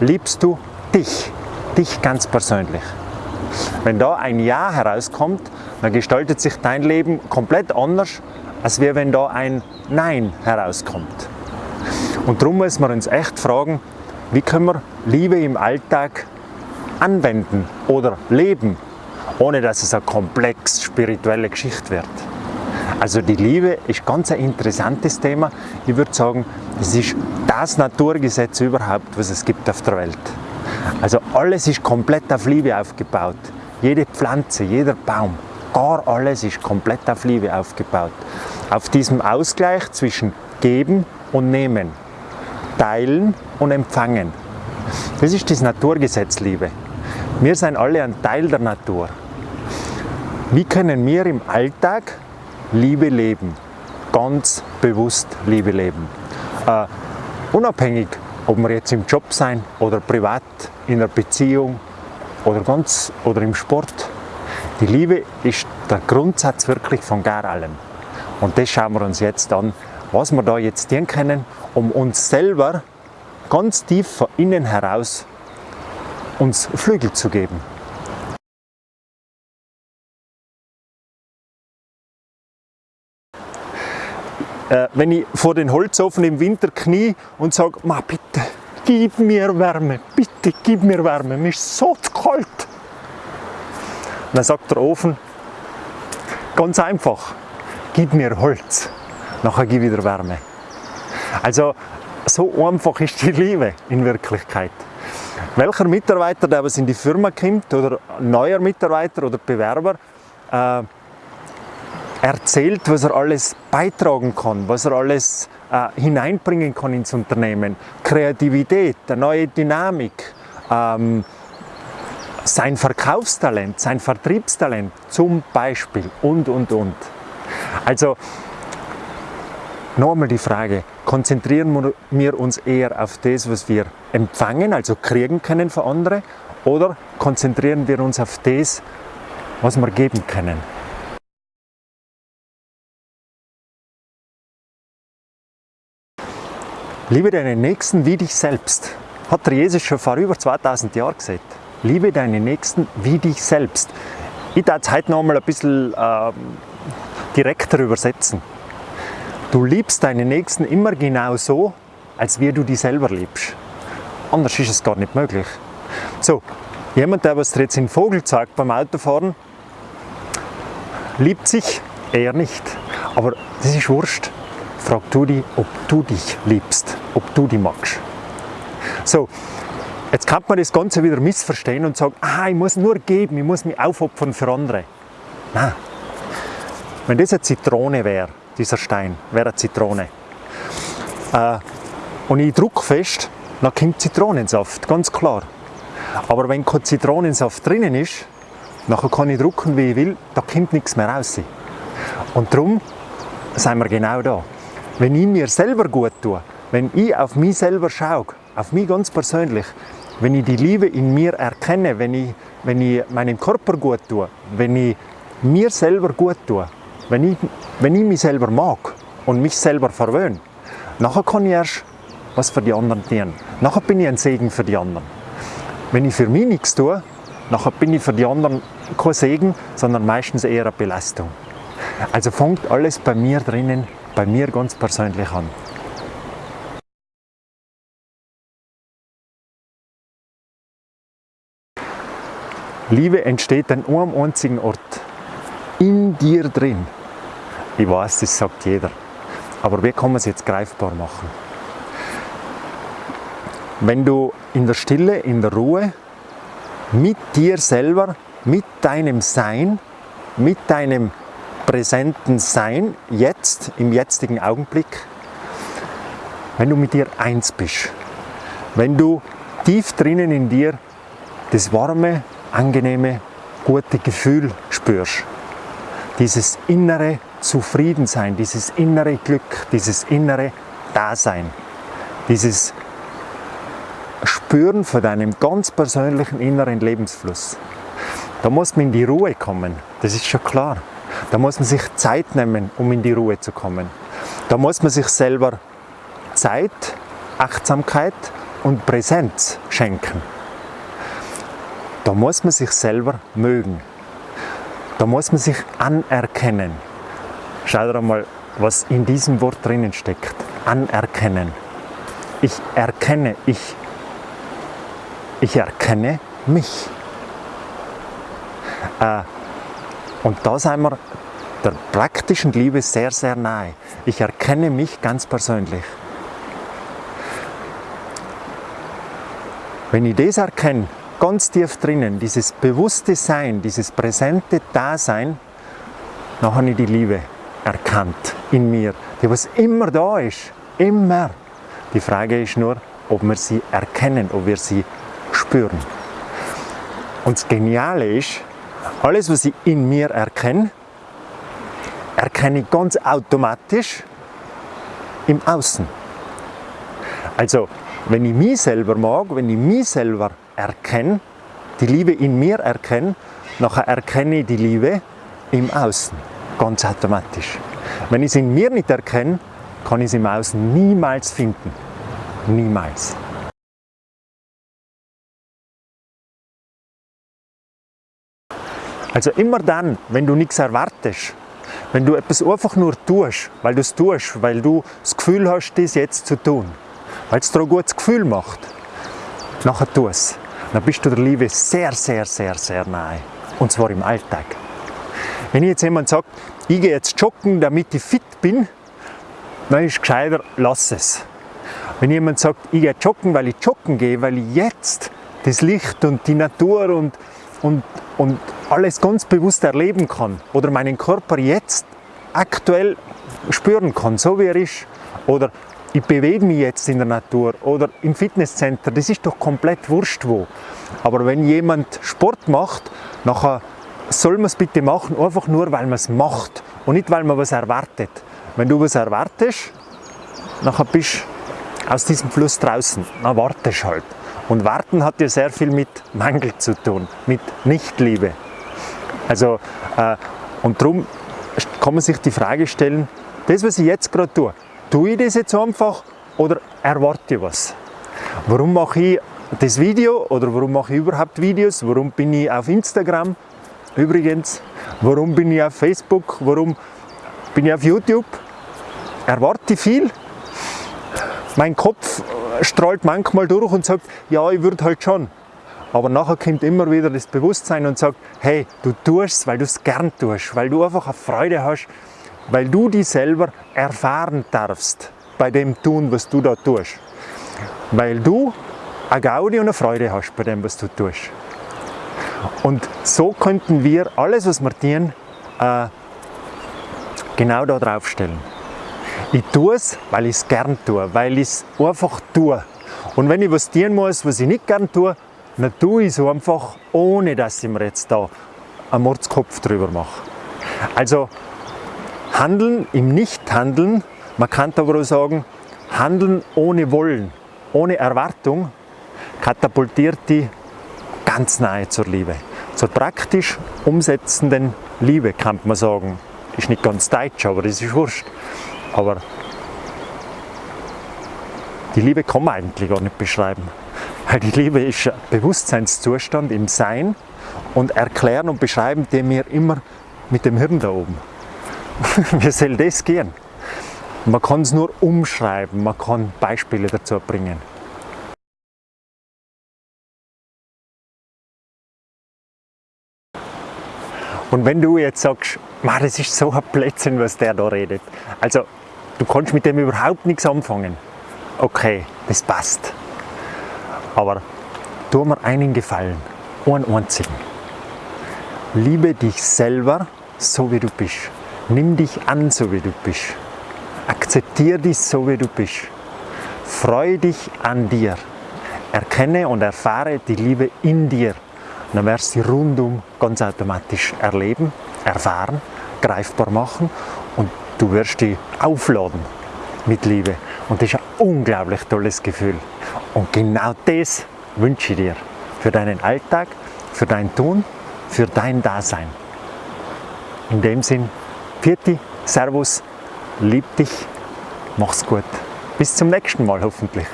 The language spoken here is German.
liebst du dich, dich ganz persönlich. Wenn da ein Ja herauskommt, dann gestaltet sich dein Leben komplett anders, als wenn da ein Nein herauskommt. Und darum müssen wir uns echt fragen, wie können wir Liebe im Alltag anwenden oder leben, ohne dass es eine komplex spirituelle Geschichte wird. Also die Liebe ist ganz ein interessantes Thema. Ich würde sagen, es ist das Naturgesetz überhaupt, was es gibt auf der Welt. Also alles ist komplett auf Liebe aufgebaut. Jede Pflanze, jeder Baum, gar alles ist komplett auf Liebe aufgebaut. Auf diesem Ausgleich zwischen Geben und Nehmen, Teilen und Empfangen. Das ist das Naturgesetz Liebe. Wir sind alle ein Teil der Natur. Wie können wir im Alltag Liebe leben? Ganz bewusst Liebe leben. Unabhängig, ob wir jetzt im Job sein oder privat, in einer Beziehung oder, ganz, oder im Sport. Die Liebe ist der Grundsatz wirklich von gar allem. Und das schauen wir uns jetzt an, was wir da jetzt tun können, um uns selber ganz tief von innen heraus uns Flügel zu geben. Äh, wenn ich vor den Holzofen im Winter knie und sage, bitte, gib mir Wärme, bitte gib mir Wärme, mir ist so kalt. Dann sagt der Ofen, ganz einfach, gib mir Holz, nachher gib wieder Wärme. Also so einfach ist die Liebe in Wirklichkeit. Welcher Mitarbeiter, der was in die Firma kommt, oder neuer Mitarbeiter oder Bewerber, äh, erzählt, was er alles beitragen kann, was er alles äh, hineinbringen kann ins Unternehmen. Kreativität, eine neue Dynamik, ähm, sein Verkaufstalent, sein Vertriebstalent zum Beispiel und, und, und. Also nochmal die Frage, konzentrieren wir uns eher auf das, was wir empfangen, also kriegen können von anderen, oder konzentrieren wir uns auf das, was wir geben können? Liebe deinen Nächsten wie dich selbst. Hat der Jesus schon vor über 2000 Jahren gesagt. Liebe deinen Nächsten wie dich selbst. Ich darf es heute noch einmal ein bisschen äh, direkter übersetzen. Du liebst deinen Nächsten immer genau so, als wie du dich selber liebst. Anders ist es gar nicht möglich. So, jemand, der was dir jetzt den Vogel zeigt beim Autofahren, liebt sich eher nicht. Aber das ist wurscht frag du dich, ob du dich liebst, ob du dich magst. So, jetzt kann man das Ganze wieder missverstehen und sagen, ah, ich muss nur geben, ich muss mich aufopfern für andere. Nein. Wenn das eine Zitrone wäre, dieser Stein, wäre eine Zitrone. Äh, und ich drücke fest, dann kommt Zitronensaft, ganz klar. Aber wenn kein Zitronensaft drinnen ist, dann kann ich drücken, wie ich will, da kommt nichts mehr raus. Und darum sind wir genau da. Wenn ich mir selber gut tue, wenn ich auf mich selber schaue, auf mich ganz persönlich, wenn ich die Liebe in mir erkenne, wenn ich, wenn ich meinem Körper gut tue, wenn ich mir selber gut tue, wenn ich, wenn ich mich selber mag und mich selber verwöhne, nachher kann ich erst was für die anderen tun. Nachher bin ich ein Segen für die anderen. Wenn ich für mich nichts tue, nachher bin ich für die anderen kein Segen, sondern meistens eher eine Belastung. Also fängt alles bei mir drinnen bei mir ganz persönlich an. Liebe entsteht an einem einzigen Ort, in dir drin. Ich weiß, das sagt jeder, aber wie kann man es jetzt greifbar machen? Wenn du in der Stille, in der Ruhe, mit dir selber, mit deinem Sein, mit deinem präsenten Sein, jetzt, im jetzigen Augenblick, wenn du mit dir eins bist, wenn du tief drinnen in dir das warme, angenehme, gute Gefühl spürst, dieses innere Zufriedensein, dieses innere Glück, dieses innere Dasein, dieses Spüren von deinem ganz persönlichen inneren Lebensfluss. Da muss man in die Ruhe kommen, das ist schon klar. Da muss man sich Zeit nehmen, um in die Ruhe zu kommen. Da muss man sich selber Zeit, Achtsamkeit und Präsenz schenken. Da muss man sich selber mögen. Da muss man sich anerkennen. Schau dir einmal, was in diesem Wort drinnen steckt. Anerkennen. Ich erkenne, ich, ich erkenne mich. Äh, und da sind wir der praktischen Liebe sehr, sehr nahe. Ich erkenne mich ganz persönlich. Wenn ich das erkenne, ganz tief drinnen, dieses bewusste Sein, dieses präsente Dasein, dann habe ich die Liebe erkannt in mir, die was immer da ist, immer. Die Frage ist nur, ob wir sie erkennen, ob wir sie spüren. Und das Geniale ist, alles, was ich in mir erkenne, erkenne ich ganz automatisch im Außen. Also, wenn ich mich selber mag, wenn ich mich selber erkenne, die Liebe in mir erkenne, nachher erkenne ich die Liebe im Außen, ganz automatisch. Wenn ich es in mir nicht erkenne, kann ich es im Außen niemals finden. Niemals. Also immer dann, wenn du nichts erwartest, wenn du etwas einfach nur tust, weil du es tust, weil du das Gefühl hast, das jetzt zu tun, weil es dir ein gutes Gefühl macht, nachher tu es. Dann bist du der Liebe sehr, sehr, sehr, sehr nahe. Und zwar im Alltag. Wenn jetzt jemand sagt, ich gehe jetzt joggen, damit ich fit bin, dann ist es gescheiter, lass es. Wenn jemand sagt, ich gehe joggen, weil ich joggen gehe, weil ich jetzt das Licht und die Natur und, und, und alles ganz bewusst erleben kann oder meinen Körper jetzt aktuell spüren kann, so wie er ist, oder ich bewege mich jetzt in der Natur oder im Fitnesscenter, das ist doch komplett wurscht wo. Aber wenn jemand Sport macht, nachher soll man es bitte machen, einfach nur, weil man es macht und nicht, weil man was erwartet. Wenn du was erwartest, nachher bist du aus diesem Fluss draußen, dann wartest halt. Und warten hat ja sehr viel mit Mangel zu tun, mit Nichtliebe. Also, äh, und darum kann man sich die Frage stellen, das, was ich jetzt gerade tue, tue ich das jetzt einfach oder erwarte ich was? Warum mache ich das Video oder warum mache ich überhaupt Videos? Warum bin ich auf Instagram? Übrigens, warum bin ich auf Facebook? Warum bin ich auf YouTube? Erwarte ich viel? Mein Kopf strahlt manchmal durch und sagt, ja, ich würde halt schon. Aber nachher kommt immer wieder das Bewusstsein und sagt, hey, du tust weil du es gern tust, weil du einfach eine Freude hast, weil du dich selber erfahren darfst bei dem Tun, was du da tust. Weil du eine Gaudi und eine Freude hast bei dem, was du tust. Und so könnten wir alles, was wir tun, äh, genau da drauf stellen. Ich tue es, weil ich es gern tue, weil ich es einfach tue. Und wenn ich was tun muss, was ich nicht gern tue, dann tue ich es einfach, ohne dass ich mir jetzt da einen Mordskopf drüber mache. Also Handeln im Nichthandeln, man kann aber auch sagen, Handeln ohne Wollen, ohne Erwartung, katapultiert die ganz nahe zur Liebe. Zur praktisch umsetzenden Liebe kann man sagen. Ist nicht ganz deutsch, aber das ist wurscht. Aber die Liebe kann man eigentlich gar nicht beschreiben. Weil die Liebe ist ein Bewusstseinszustand im Sein und erklären und beschreiben den wir immer mit dem Hirn da oben. Wie soll das gehen? Man kann es nur umschreiben, man kann Beispiele dazu bringen. Und wenn du jetzt sagst, das ist so ein Plätzchen, was der da redet, also du kannst mit dem überhaupt nichts anfangen, okay, das passt. Aber tu mir einen Gefallen, einen einzigen. Liebe dich selber, so wie du bist. Nimm dich an, so wie du bist. Akzeptiere dich, so wie du bist. Freue dich an dir. Erkenne und erfahre die Liebe in dir. dann wirst du sie rundum ganz automatisch erleben, erfahren, greifbar machen und du wirst die aufladen mit Liebe. Und das ist ein unglaublich tolles Gefühl. Und genau das wünsche ich dir für deinen Alltag, für dein Tun, für dein Dasein. In dem Sinn, Pfiati, Servus, lieb dich, mach's gut. Bis zum nächsten Mal hoffentlich.